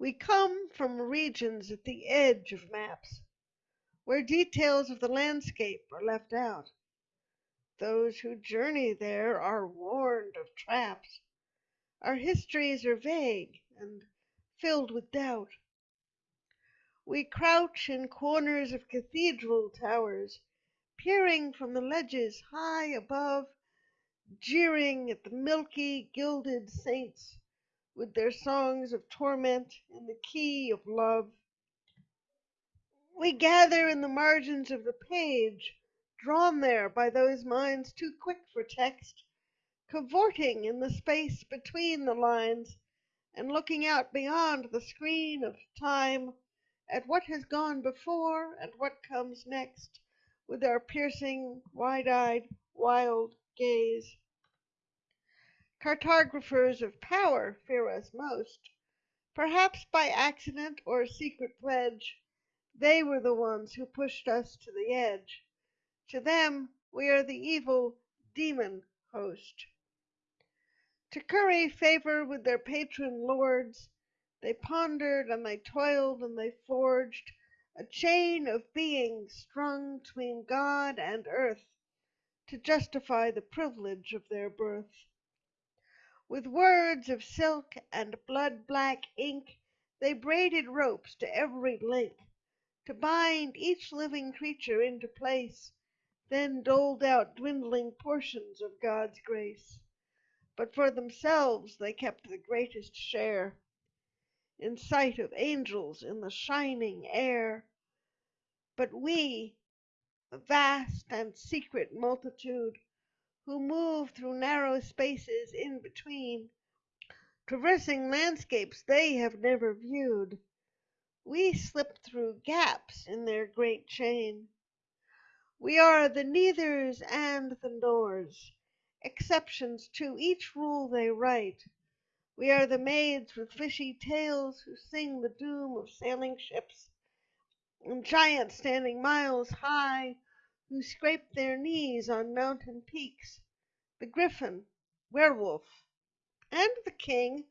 We come from regions at the edge of maps, where details of the landscape are left out. Those who journey there are warned of traps. Our histories are vague and filled with doubt. We crouch in corners of cathedral towers, peering from the ledges high above, jeering at the milky, gilded saints with their songs of torment in the key of love. We gather in the margins of the page, drawn there by those minds too quick for text, cavorting in the space between the lines, and looking out beyond the screen of time at what has gone before and what comes next, with our piercing, wide eyed, wild gaze. Cartographers of power fear us most. Perhaps by accident or secret pledge, they were the ones who pushed us to the edge. To them we are the evil demon host. To curry favor with their patron lords, they pondered and they toiled and they forged a chain of beings strung between God and earth to justify the privilege of their birth. With words of silk and blood black ink they braided ropes to every link, to bind each living creature into place, then doled out dwindling portions of God's grace. But for themselves they kept the greatest share, in sight of angels in the shining air. But we, the vast and secret multitude, who move through narrow spaces in between, traversing landscapes they have never viewed. We slip through gaps in their great chain. We are the neithers and the nors, exceptions to each rule they write. We are the maids with fishy tails who sing the doom of sailing ships, and giants standing miles high who scrape their knees on mountain peaks, the griffin, werewolf, and the king,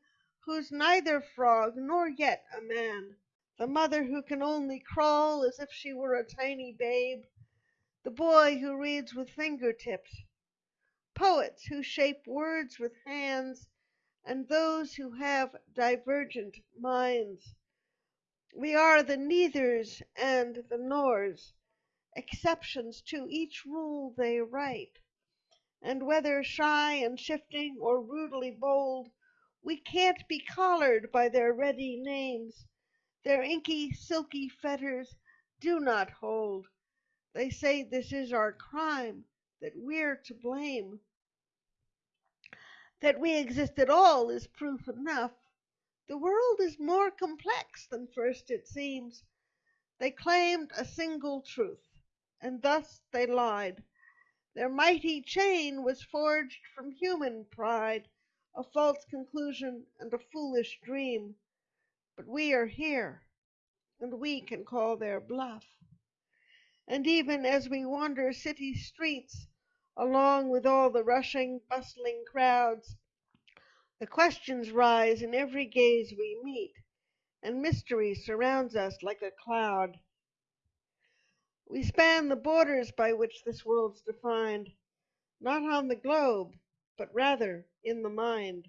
who's neither frog nor yet a man, the mother who can only crawl as if she were a tiny babe, the boy who reads with finger tips, poets who shape words with hands, and those who have divergent minds. We are the neithers and the nors exceptions to each rule they write. And whether shy and shifting or rudely bold, we can't be collared by their ready names. Their inky, silky fetters do not hold. They say this is our crime, that we're to blame. That we exist at all is proof enough. The world is more complex than first it seems. They claimed a single truth and thus they lied. Their mighty chain was forged from human pride, a false conclusion and a foolish dream. But we are here, and we can call their bluff. And even as we wander city streets, along with all the rushing, bustling crowds, the questions rise in every gaze we meet, and mystery surrounds us like a cloud. We span the borders by which this world's defined, not on the globe, but rather in the mind.